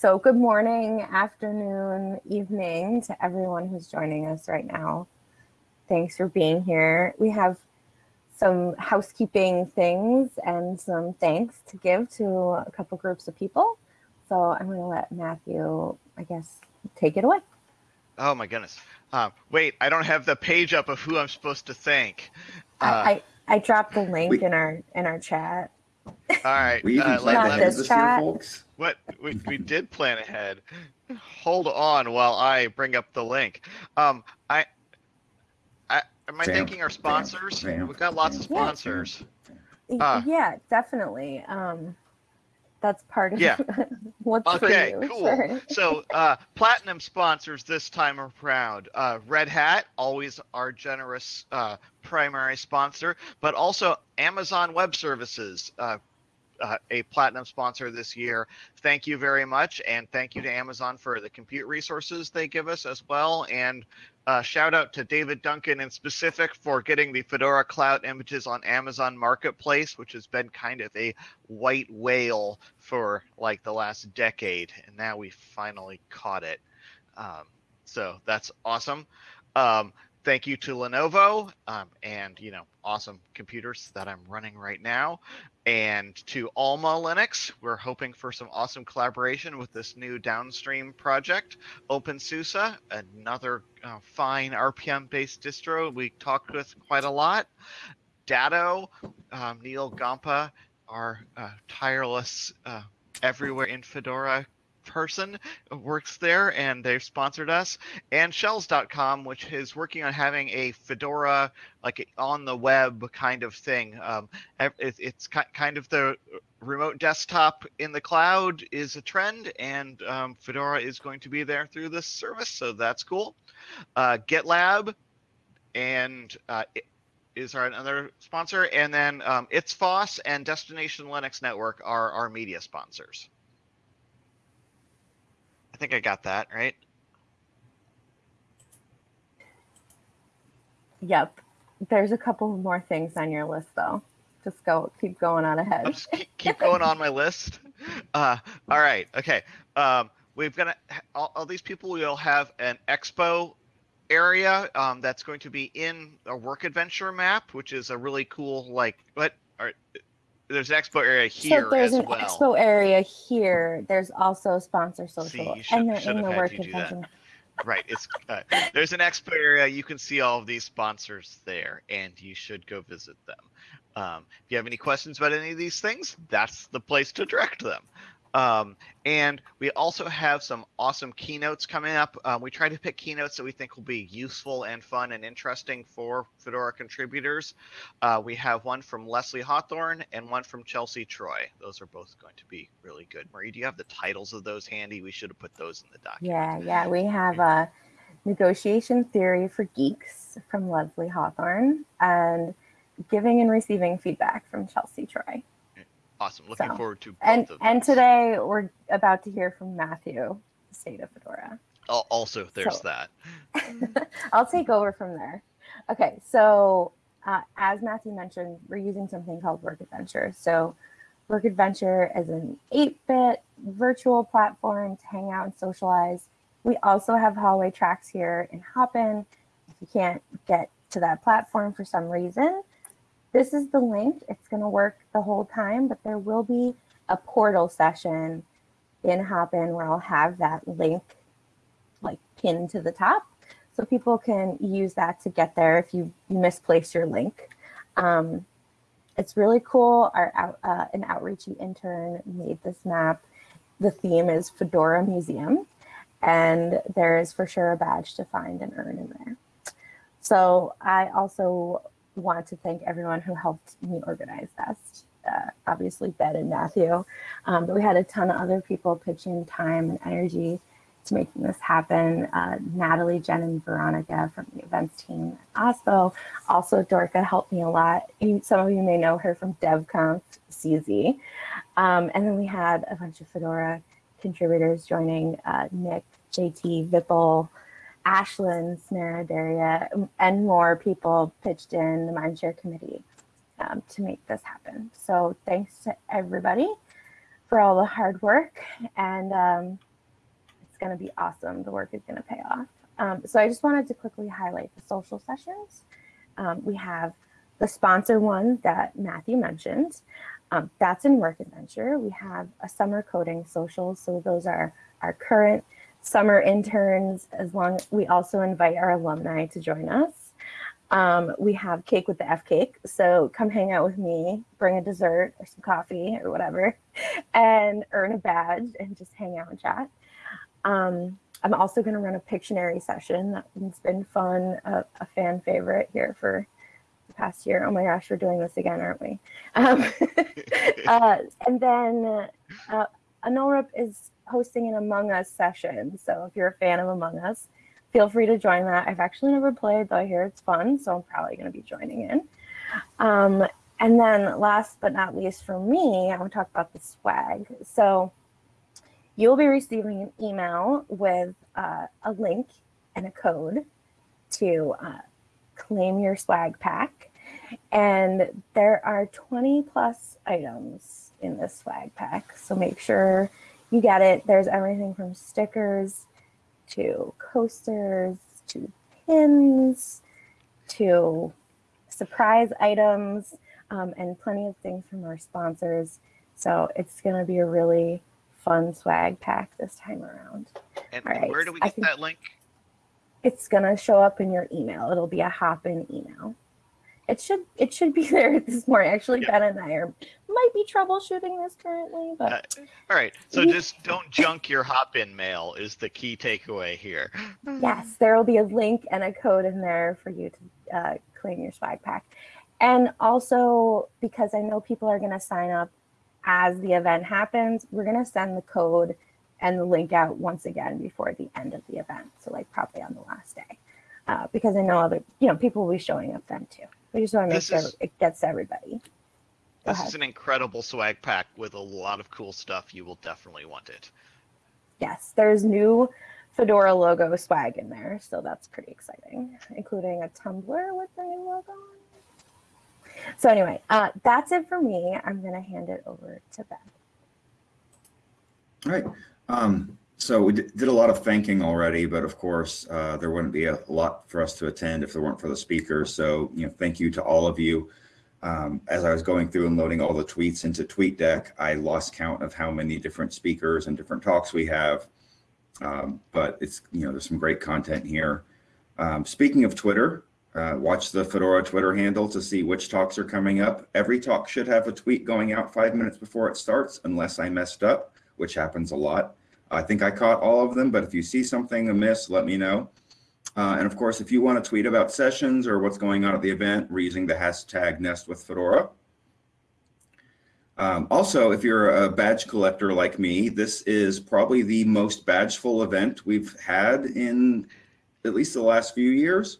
So good morning, afternoon, evening to everyone who's joining us right now. Thanks for being here. We have some housekeeping things and some thanks to give to a couple groups of people. So I'm going to let Matthew, I guess, take it away. Oh my goodness. Um, wait, I don't have the page up of who I'm supposed to thank. Uh, I, I, I dropped the link we, in our in our chat. All right. We even uh, planned this, this year, folks. What we, we did plan ahead. Hold on while I bring up the link. Um, I, I am I Vamp, thanking our sponsors? Vamp, Vamp, We've got lots of sponsors. Yeah, uh, yeah definitely. Um, that's part of yeah. what's okay, for you. cool. Sure. so uh, platinum sponsors this time around. Uh, Red Hat, always our generous uh, primary sponsor, but also Amazon Web Services, uh, uh, a platinum sponsor this year. Thank you very much, and thank you to Amazon for the compute resources they give us as well, and uh, shout out to David Duncan in specific for getting the Fedora Cloud images on Amazon Marketplace, which has been kind of a white whale for like the last decade. And now we finally caught it. Um, so that's awesome. Um, thank you to Lenovo um, and you know awesome computers that I'm running right now, and to Alma Linux. We're hoping for some awesome collaboration with this new downstream project. OpenSUSE, another uh, fine RPM-based distro we talked with quite a lot. Datto, um, Neal Gompa, our uh, tireless uh, everywhere in Fedora person works there and they've sponsored us. And shells.com which is working on having a fedora like on the web kind of thing. Um, it's kind of the remote desktop in the cloud is a trend and um, fedora is going to be there through this service so that's cool. Uh, gitlab and uh, is our another sponsor. And then um, it's foss and destination linux network are our media sponsors I think I got that right. Yep. There's a couple more things on your list though. Just go, keep going on ahead. I'll just keep, keep going on my list. Uh, all right. Okay. Um, we've got all, all these people will have an expo area um, that's going to be in a work adventure map, which is a really cool like what are there's an expo area here so there's an well. expo area here. There's also sponsor social see, should, and they're in the work convention right it's uh, there's an expo area. You can see all of these sponsors there and you should go visit them. Um, if you have any questions about any of these things that's the place to direct them um, and we also have some awesome keynotes coming up. Um, we try to pick keynotes that we think will be useful and fun and interesting for Fedora contributors. Uh, we have one from Leslie Hawthorn and one from Chelsea Troy. Those are both going to be really good. Marie, do you have the titles of those handy? We should have put those in the document. Yeah, yeah. We have a negotiation theory for geeks from Leslie Hawthorn and giving and receiving feedback from Chelsea Troy. Awesome. Looking so, forward to and and today we're about to hear from Matthew, the state of Fedora. Also, there's so, that. I'll take over from there. Okay, so uh, as Matthew mentioned, we're using something called Work Adventure. So Work Adventure is an 8-bit virtual platform to hang out and socialize. We also have hallway tracks here in Hopin. If you can't get to that platform for some reason, this is the link. It's going to work the whole time, but there will be a portal session in Hopin where I'll have that link like pinned to the top. So people can use that to get there if you, you misplace your link. Um, it's really cool. Our out, uh, an outreachy intern made this map. The theme is Fedora Museum, and there is for sure a badge to find and earn in there. So I also want to thank everyone who helped me organize this. Uh, obviously, Ben and Matthew, um, but we had a ton of other people pitching time and energy to making this happen. Uh, Natalie, Jen, and Veronica from the events team at OSPO. Also, Dorka helped me a lot. Some of you may know her from DevConf CZ. Um, and then we had a bunch of Fedora contributors joining uh, Nick, JT, Vipul, Ashlyn, Snara, Daria, and more people pitched in the Mindshare committee um, to make this happen. So thanks to everybody for all the hard work. And um, it's going to be awesome. The work is going to pay off. Um, so I just wanted to quickly highlight the social sessions. Um, we have the sponsor one that Matthew mentioned. Um, that's in Work Adventure. We have a summer coding social. So those are our current summer interns, as long we also invite our alumni to join us. Um, we have Cake with the F Cake. So come hang out with me, bring a dessert or some coffee or whatever, and earn a badge and just hang out and chat. Um, I'm also going to run a Pictionary session. That's been fun, a, a, fan favorite here for the past year. Oh my gosh, we're doing this again, aren't we? Um, uh, and then uh, is hosting an Among Us session. So if you're a fan of Among Us, feel free to join that. I've actually never played, though I hear it's fun, so I'm probably going to be joining in. Um, and then last but not least for me, I want to talk about the swag. So you'll be receiving an email with uh, a link and a code to uh, claim your swag pack. And there are 20 plus items in this swag pack. So make sure you get it. There's everything from stickers to coasters to pins to surprise items um, and plenty of things from our sponsors. So it's going to be a really fun swag pack this time around. And right. where do we get that link? It's gonna show up in your email. It'll be a hop-in email. It should it should be there this morning. Actually, yeah. Ben and I are might be troubleshooting this currently, but uh, all right. So just don't junk your hop-in mail is the key takeaway here. Yes, there will be a link and a code in there for you to uh, claim your swag pack. And also because I know people are going to sign up as the event happens, we're going to send the code and the link out once again before the end of the event. So like probably on the last day, uh, because I know other, you know, people will be showing up then too. We just want to make this sure is, it gets everybody. Go this ahead. is an incredible swag pack with a lot of cool stuff. You will definitely want it. Yes, there's new Fedora logo swag in there. So that's pretty exciting, including a tumbler with the new logo on so anyway, uh, that's it for me. I'm going to hand it over to Ben. All right. Um, so we did a lot of thanking already, but of course, uh, there wouldn't be a lot for us to attend if there weren't for the speakers. So, you know, thank you to all of you. Um, as I was going through and loading all the tweets into TweetDeck, I lost count of how many different speakers and different talks we have. Um, but it's, you know, there's some great content here. Um, speaking of Twitter, uh, watch the Fedora Twitter handle to see which talks are coming up. Every talk should have a tweet going out five minutes before it starts, unless I messed up, which happens a lot. I think I caught all of them, but if you see something amiss, let me know. Uh, and of course, if you want to tweet about sessions or what's going on at the event, we're using the hashtag Nest with Fedora. Um, also, if you're a badge collector like me, this is probably the most badgeful event we've had in at least the last few years.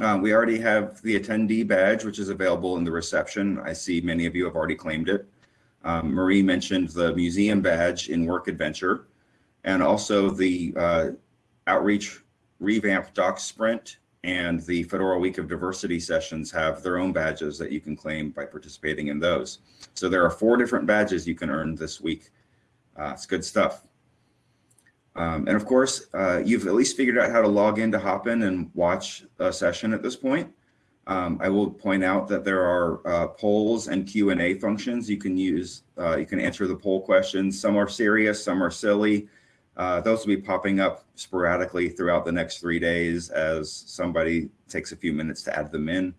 Uh, we already have the attendee badge, which is available in the reception. I see many of you have already claimed it. Um, Marie mentioned the museum badge in Work Adventure and also the uh, Outreach Revamp Doc Sprint and the Fedora Week of Diversity sessions have their own badges that you can claim by participating in those. So there are four different badges you can earn this week. Uh, it's good stuff. Um, and of course, uh, you've at least figured out how to log in to Hopin and watch a session at this point. Um, I will point out that there are uh, polls and Q&A functions you can use. Uh, you can answer the poll questions. Some are serious, some are silly. Uh, those will be popping up sporadically throughout the next three days as somebody takes a few minutes to add them in.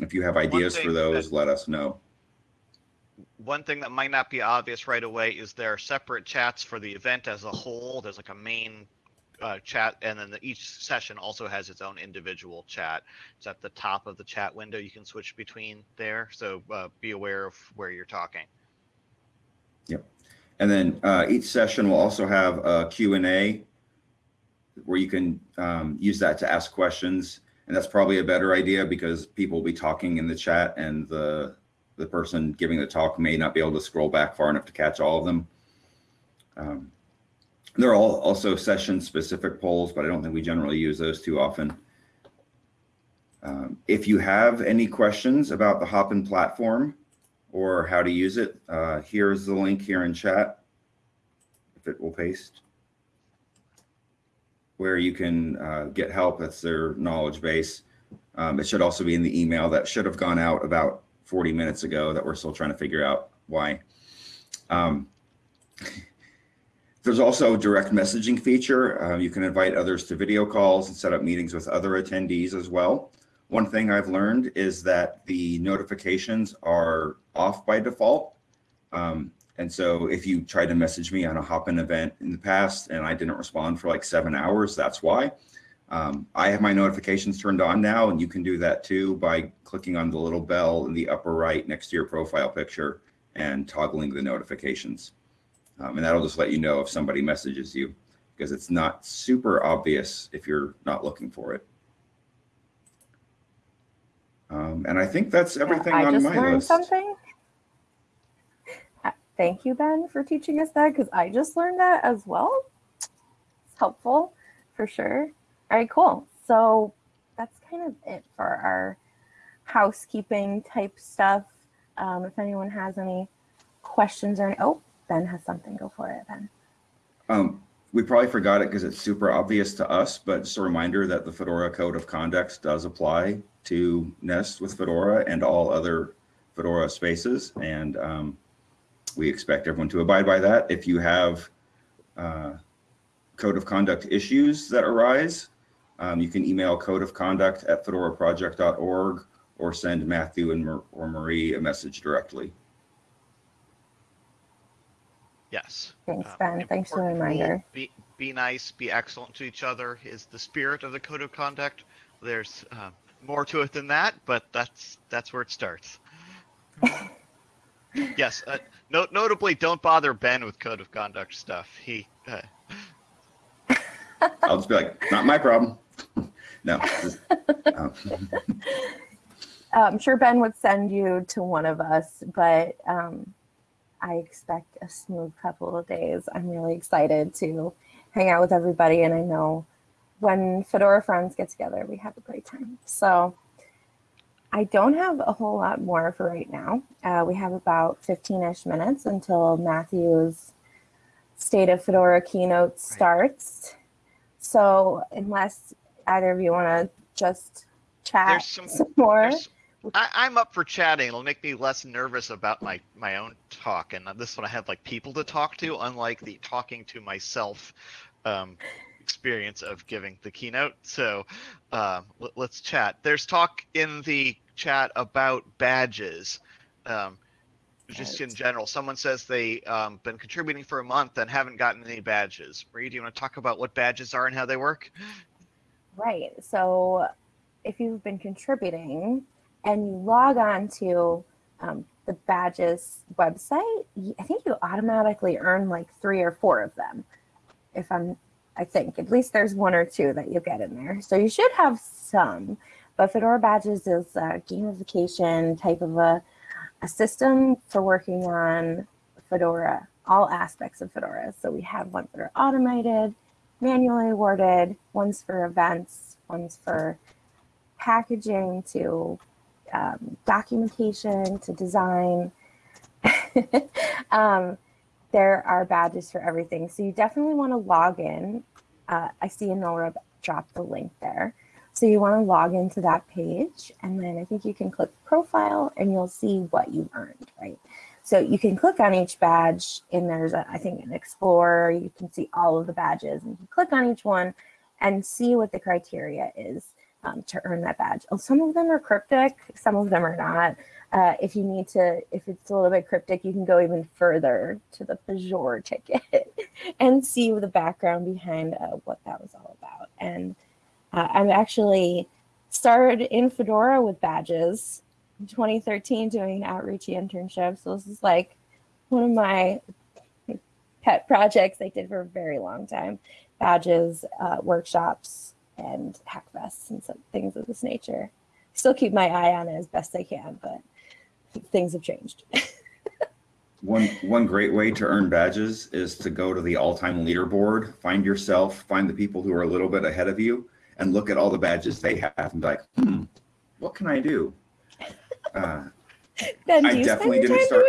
If you have ideas for those, let us know one thing that might not be obvious right away is there are separate chats for the event as a whole. There's like a main uh, chat, and then the, each session also has its own individual chat. It's at the top of the chat window. You can switch between there, so uh, be aware of where you're talking. Yep. And then uh, each session will also have a Q&A where you can um, use that to ask questions. And that's probably a better idea because people will be talking in the chat and the the person giving the talk may not be able to scroll back far enough to catch all of them. Um, there are also session specific polls, but I don't think we generally use those too often. Um, if you have any questions about the Hopin platform or how to use it, uh, here's the link here in chat, if it will paste. where you can uh, get help. That's their knowledge base. Um, it should also be in the email that should have gone out about 40 minutes ago that we're still trying to figure out why. Um, there's also a direct messaging feature. Uh, you can invite others to video calls and set up meetings with other attendees as well. One thing I've learned is that the notifications are off by default. Um, and so if you tried to message me on a hop-in event in the past and I didn't respond for like seven hours, that's why. Um, I have my notifications turned on now and you can do that too by clicking on the little bell in the upper right next to your profile picture and toggling the notifications. Um, and that'll just let you know if somebody messages you because it's not super obvious if you're not looking for it. Um, and I think that's everything I on just my learned list. something. Uh, Thank you, Ben, for teaching us that because I just learned that as well. It's helpful for sure. All right, cool. So that's kind of it for our housekeeping type stuff. Um, if anyone has any questions or oh, Ben has something. Go for it, Ben. Um, we probably forgot it because it's super obvious to us, but just a reminder that the Fedora Code of Conduct does apply to Nest with Fedora and all other Fedora spaces. And um, we expect everyone to abide by that. If you have uh, code of conduct issues that arise, um, you can email code of conduct at fedoraproject.org or send Matthew and Mar or Marie a message directly. Yes. Thanks, Um, Ben. Thanks for the reminder. Be, be nice, be excellent to each other is the spirit of the code of conduct. There's uh, more to it than that, but that's that's where it starts. yes. Uh, no, notably, don't bother Ben with code of conduct stuff. He. Uh, I'll just be like, not my problem. no. just, um, I'm sure Ben would send you to one of us, but um, I expect a smooth couple of days. I'm really excited to hang out with everybody, and I know when Fedora friends get together, we have a great time. So I don't have a whole lot more for right now. Uh, we have about 15-ish minutes until Matthew's State of Fedora keynote starts. So unless either of you want to just chat some- some more. I, I'm up for chatting. It'll make me less nervous about my my own talk, and this one I have like people to talk to, unlike the talking to myself um, experience of giving the keynote. So uh, let, us chat. There's talk in the chat about badges. Um, just in general, someone says they um, been contributing for a month and haven't gotten any badges. Marie, do you want to talk about what badges are and how they work? Right. So if you've been contributing and you log on to um, the badges website, I think you automatically earn like three or four of them. If I'm, I think at least there's one or two that you get in there. So you should have some. But Fedora Badges is a gamification type of a, a system for working on Fedora, all aspects of Fedora. So we have ones that are automated, manually awarded, one's for events, one's for packaging to um, documentation to design. um, there are badges for everything. So you definitely want to log in. Uh, I see Enora drop the link there. So you want to log into that page and then I think you can click profile and you'll see what you earned, right? So you can click on each badge and there's, a, I think, an explorer. You can see all of the badges and you click on each one and see what the criteria is um, to earn that badge. Oh, some of them are cryptic, some of them are not. Uh, if you need to, if it's a little bit cryptic, you can go even further to the Pagure ticket and see the background behind uh, what that was all about. And uh, I'm actually started in Fedora with badges in 2013 doing outreach internship. So this is like one of my pet projects I did for a very long time. Badges, uh, workshops, and hackfests and some things of this nature. Still keep my eye on it as best I can, but things have changed. One one great way to earn badges is to go to the all-time leaderboard, find yourself, find the people who are a little bit ahead of you, and look at all the badges they have and be like, hmm, what can I do? Uh, ben, do I you spend definitely didn't start-?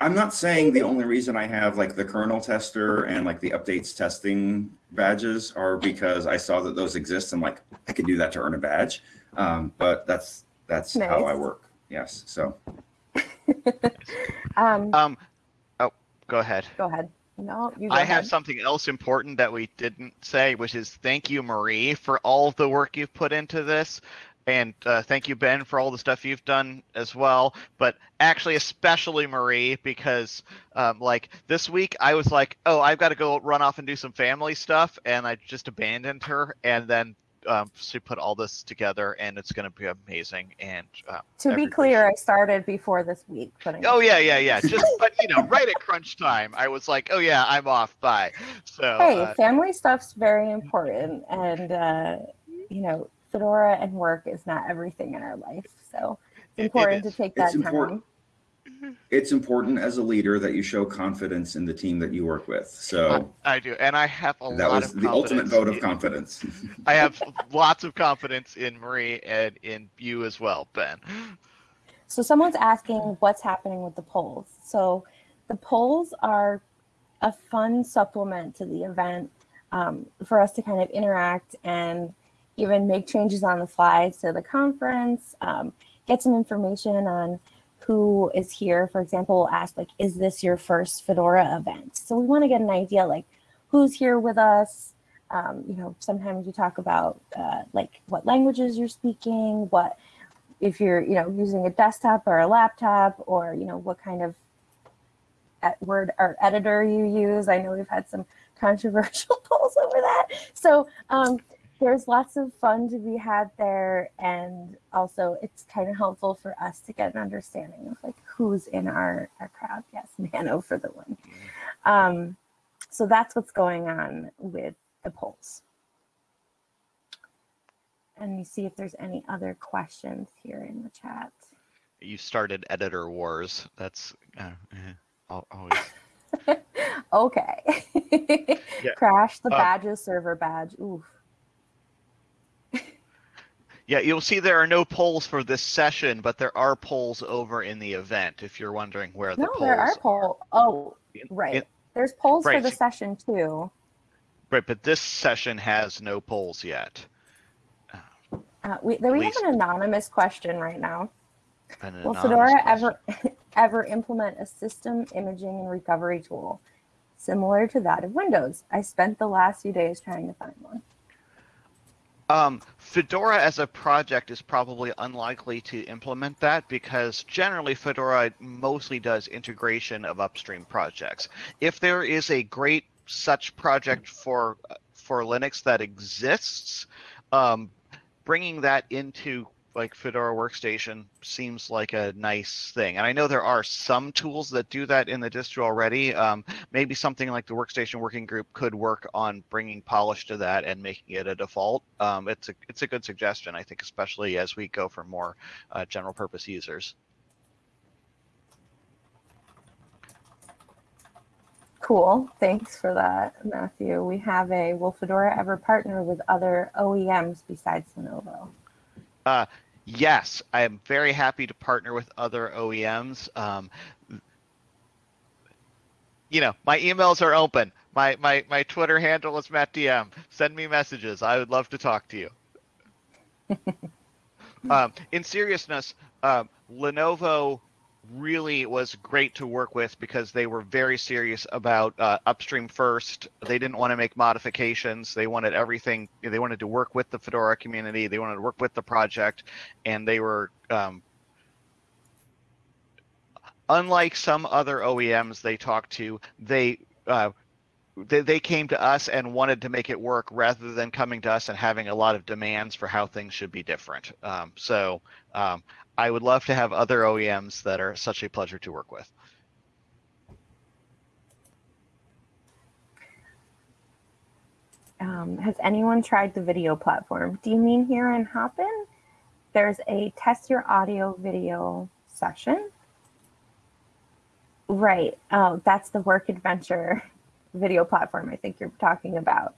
I'm not saying the only reason I have like the kernel tester and like the updates testing badges are because I saw that those exist and like I could do that to earn a badge. Um, but that's that's nice. how I work. Yes. So. um, um. Oh, go ahead. Go ahead. No, you. I ahead. have something else important that we didn't say, which is thank you, Marie, for all the work you've put into this. And uh, thank you, Ben, for all the stuff you've done as well. But actually, especially Marie, because um, like this week, I was like, oh, I've got to go run off and do some family stuff. And I just abandoned her. And then um, to put all this together, and it's going to be amazing. And uh, to be clear, I started before this week. Putting oh yeah, yeah, yeah. Just but you know, right at crunch time, I was like, oh yeah, I'm off. Bye. So hey, uh, family stuff's very important, and uh, you know, Fedora and work is not everything in our life. So it's important it to take that it's time. Important it's important as a leader that you show confidence in the team that you work with. So I, I do, and I have a that lot was the ultimate vote of confidence. I have lots of confidence in Marie and in you as well, Ben. So someone's asking what's happening with the polls. So the polls are a fun supplement to the event um, for us to kind of interact and even make changes on the fly to the conference, um, get some information on who is here, for example, we'll ask like, is this your first Fedora event? So we want to get an idea like who's here with us. Um, you know, sometimes we talk about uh, like what languages you're speaking, what if you're, you know, using a desktop or a laptop or, you know, what kind of word or editor you use. I know we've had some controversial polls over that. So um, there's lots of fun to be had there and also it's kind of helpful for us to get an understanding of like who's in our, our crowd. Yes nano for the win. Um, so that's what's going on with the polls. And you see if there's any other questions here in the chat. You started editor wars. That's uh, uh always. Okay. Yeah. crash the uh, badges server badge. Oof. Yeah, you'll see there are no polls for this session, but there are polls over in the event if you're wondering where the no, polls there are polls. Oh, right. There's polls right. for the session too. Right, but this session has no polls yet. Uh, we we have an anonymous question right now. Will Fedora ever ever implement a system imaging and recovery tool similar to that of Windows? I spent the last few days trying to find one. Um, Fedora as a project is probably unlikely to implement that because generally Fedora mostly does integration of upstream projects. If there is a great such project for for Linux that exists, um, bringing that into like Fedora Workstation seems like a nice thing. And I know there are some tools that do that in the distro already. Um, maybe something like the Workstation Working Group could work on bringing polish to that and making it a default. Um, it's a it's a good suggestion, I think, especially as we go for more uh, general purpose users. Cool. Thanks for that, Matthew. We have a, will Fedora ever partner with other OEMs besides Lenovo? Uh, yes, I am very happy to partner with other OEMs. Um, you know, my emails are open. My, my, my Twitter handle is MattDM. Send me messages. I would love to talk to you. um, in seriousness, um, Lenovo really was great to work with because they were very serious about uh, upstream first. They didn't want to make modifications. They wanted everything. They wanted to work with the Fedora community. They wanted to work with the project, and they were. Um, unlike some other OEMs they talked to, they uh, they, they came to us and wanted to make it work rather than coming to us and having a lot of demands for how things should be different. Um, so um, I would love to have other OEMs that are such a pleasure to work with. Um, has anyone tried the video platform? Do you mean here in Hopin? There's a test your audio video session. Right. Oh, that's the work adventure video platform I think you're talking about.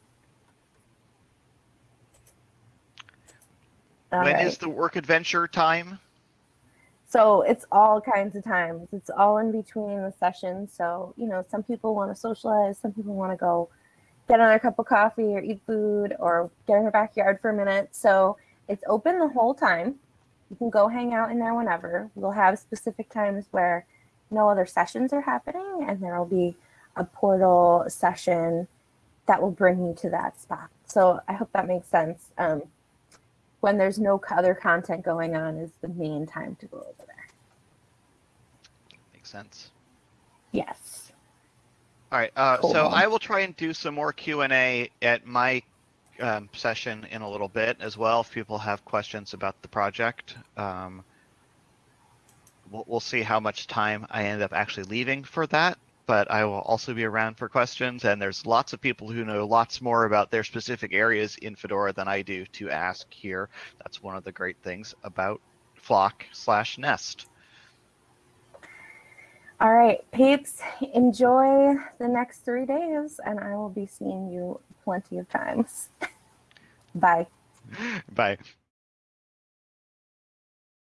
All when right. is the work adventure time? So it's all kinds of times. It's all in between the sessions. So, you know, some people want to socialize, some people want to go get another cup of coffee or eat food or get in their backyard for a minute. So it's open the whole time. You can go hang out in there whenever. We'll have specific times where no other sessions are happening, and there will be a portal session that will bring you to that spot. So I hope that makes sense. Um, when there's no other content going on is the main time to go over there. Makes sense. Yes. All right. Uh, So I will try and do some more Q and A at my um, session in a little bit as well. If people have questions about the project, um, we'll, we'll see how much time I end up actually leaving for that. But I will also be around for questions, and there's lots of people who know lots more about their specific areas in Fedora than I do to ask here. That's one of the great things about Flock slash Nest. All right, peeps, enjoy the next three days, and I will be seeing you plenty of times. Bye. Bye.